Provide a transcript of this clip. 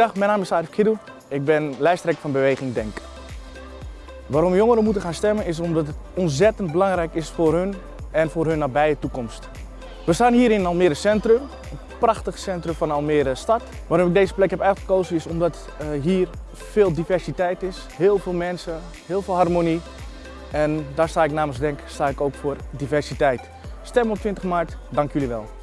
Goedemiddag, mijn naam is Arif Kidou. Ik ben lijsttrekker van Beweging Denk. Waarom jongeren moeten gaan stemmen is omdat het ontzettend belangrijk is voor hun en voor hun nabije toekomst. We staan hier in Almere Centrum, een prachtig centrum van Almere stad. Waarom ik deze plek heb uitgekozen is omdat eh, hier veel diversiteit is, heel veel mensen, heel veel harmonie. En daar sta ik namens Denk sta ik ook voor diversiteit. Stem op 20 maart, dank jullie wel.